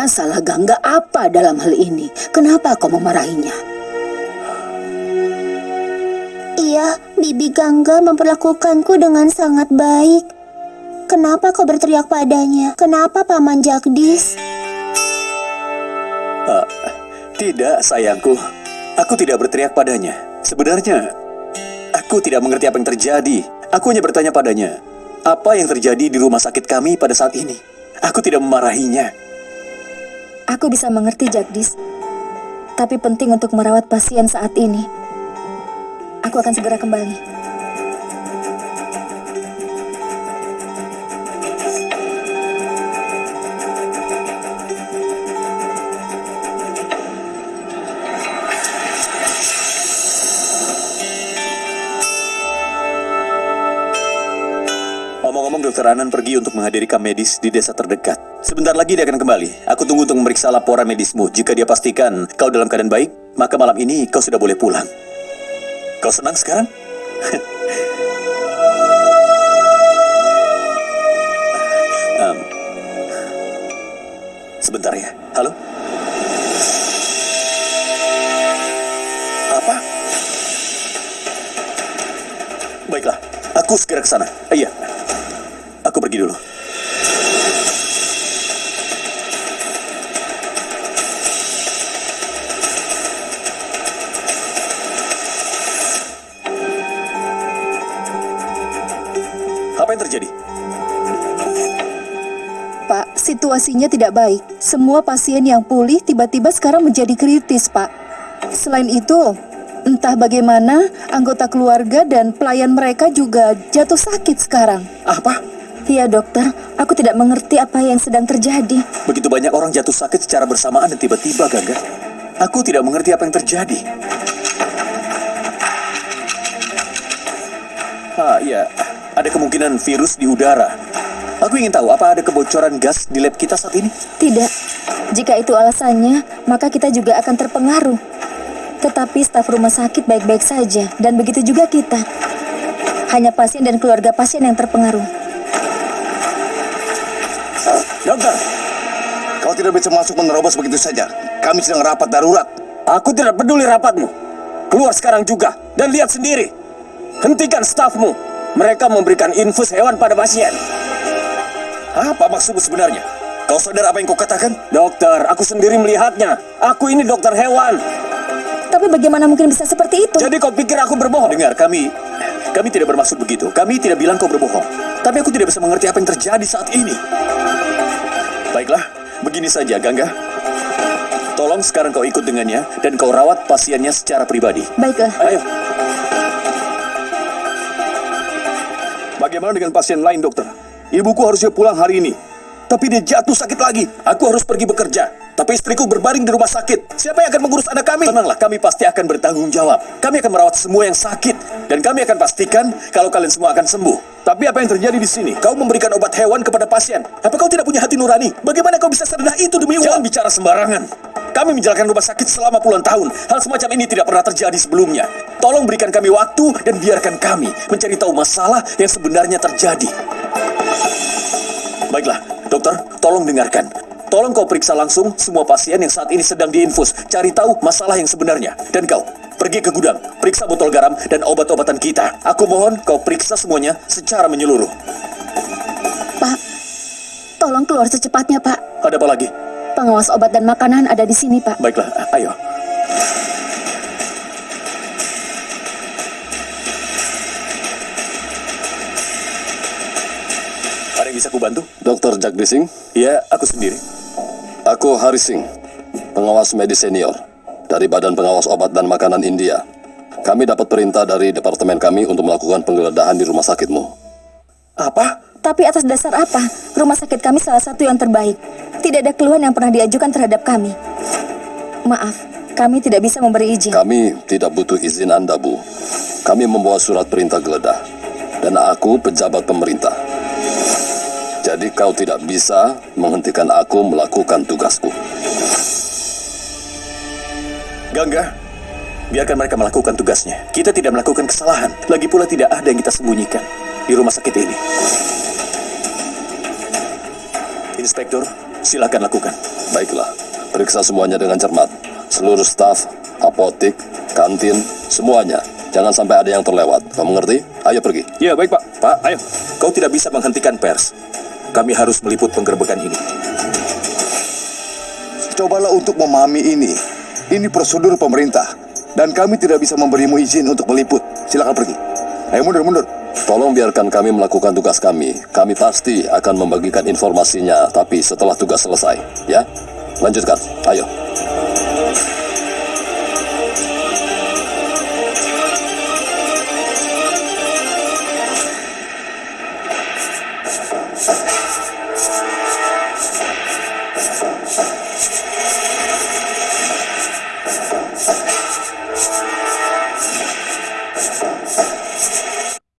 Sebenarnya salah Gangga apa dalam hal ini? Kenapa kau memarahinya? Iya, Bibi Gangga memperlakukanku dengan sangat baik. Kenapa kau berteriak padanya? Kenapa Paman Jagdis? Uh, tidak, sayangku. Aku tidak berteriak padanya. Sebenarnya, aku tidak mengerti apa yang terjadi. Aku hanya bertanya padanya, apa yang terjadi di rumah sakit kami pada saat ini? Aku tidak memarahinya. Aku bisa mengerti, Jagdis. Tapi penting untuk merawat pasien saat ini. Aku akan segera kembali. Dokter Anan pergi untuk menghadiri kam medis di desa terdekat. Sebentar lagi dia akan kembali. Aku tunggu untuk memeriksa laporan medismu. Jika dia pastikan kau dalam keadaan baik, maka malam ini kau sudah boleh pulang. Kau senang sekarang? um, sebentar ya. Halo? Apa? Baiklah, aku segera ke sana. Iya. Aku pergi dulu. Situasinya tidak baik. Semua pasien yang pulih tiba-tiba sekarang menjadi kritis, Pak. Selain itu, entah bagaimana anggota keluarga dan pelayan mereka juga jatuh sakit sekarang. Apa? Iya, dokter. Aku tidak mengerti apa yang sedang terjadi. Begitu banyak orang jatuh sakit secara bersamaan dan tiba-tiba, Gangga. Aku tidak mengerti apa yang terjadi. Ah, ya. Ada kemungkinan virus di udara. Aku ingin tahu apa ada kebocoran gas di lab kita saat ini? Tidak. Jika itu alasannya, maka kita juga akan terpengaruh. Tetapi staf rumah sakit baik-baik saja, dan begitu juga kita. Hanya pasien dan keluarga pasien yang terpengaruh. Dokter, kau tidak bisa masuk menerobos begitu saja. Kami sedang rapat darurat. Aku tidak peduli rapatmu. Keluar sekarang juga dan lihat sendiri. Hentikan stafmu. Mereka memberikan infus hewan pada pasien. Apa maksudmu sebenarnya? Kau sadar apa yang kau katakan? Dokter, aku sendiri melihatnya. Aku ini dokter hewan. Tapi bagaimana mungkin bisa seperti itu? Jadi kau pikir aku berbohong? Dengar, kami kami tidak bermaksud begitu. Kami tidak bilang kau berbohong. Tapi aku tidak bisa mengerti apa yang terjadi saat ini. Baiklah, begini saja, Gangga. Tolong sekarang kau ikut dengannya dan kau rawat pasiennya secara pribadi. Baiklah. Ayo. Bagaimana dengan pasien lain, dokter? Ibuku harusnya pulang hari ini. Tapi dia jatuh sakit lagi. Aku harus pergi bekerja. Tapi istriku berbaring di rumah sakit. Siapa yang akan mengurus anak kami? Tenanglah, kami pasti akan bertanggung jawab. Kami akan merawat semua yang sakit. Dan kami akan pastikan kalau kalian semua akan sembuh. Tapi apa yang terjadi di sini? Kau memberikan obat hewan kepada pasien. Apa kau tidak punya hati nurani? Bagaimana kau bisa serendah itu demi uang? Jangan bicara sembarangan. Kami menjalankan rumah sakit selama puluhan tahun. Hal semacam ini tidak pernah terjadi sebelumnya. Tolong berikan kami waktu dan biarkan kami mencari tahu masalah yang sebenarnya terjadi. Baiklah, dokter, tolong dengarkan. Tolong kau periksa langsung semua pasien yang saat ini sedang diinfus. Cari tahu masalah yang sebenarnya. Dan kau, pergi ke gudang, periksa botol garam dan obat-obatan kita. Aku mohon kau periksa semuanya secara menyeluruh. Pak, tolong keluar secepatnya, Pak. Ada apa lagi? Pengawas obat dan makanan ada di sini, Pak. Baiklah, ayo. Bisa kubantu? Dr. Jagdising, Ya, aku sendiri. aku Harising, pengawas medis senior dari Badan Pengawas Obat dan Makanan India. Kami dapat perintah dari departemen kami untuk melakukan penggeledahan di rumah sakitmu. Apa? Tapi atas dasar apa? Rumah sakit kami salah satu yang terbaik. Tidak ada keluhan yang pernah diajukan terhadap kami. Maaf, kami tidak bisa memberi izin. Kami tidak butuh izin Anda, Bu. Kami membawa surat perintah geledah. Dan aku pejabat pemerintah. Jadi kau tidak bisa menghentikan aku melakukan tugasku. Gangga, biarkan mereka melakukan tugasnya. Kita tidak melakukan kesalahan. Lagi pula tidak ada yang kita sembunyikan di rumah sakit ini. Inspektur, Silakan lakukan. Baiklah, periksa semuanya dengan cermat. Seluruh staf, apotik, kantin, semuanya. Jangan sampai ada yang terlewat. Kamu ngerti? Ayo pergi. Ya, baik Pak. Pak, ayo. Kau tidak bisa menghentikan pers. Kami harus meliput penggerbekan ini. Cobalah untuk memahami ini. Ini prosedur pemerintah. Dan kami tidak bisa memberimu izin untuk meliput. Silakan pergi. Ayo mundur, mundur. Tolong biarkan kami melakukan tugas kami. Kami pasti akan membagikan informasinya, tapi setelah tugas selesai. Ya? Lanjutkan. Ayo. Yes.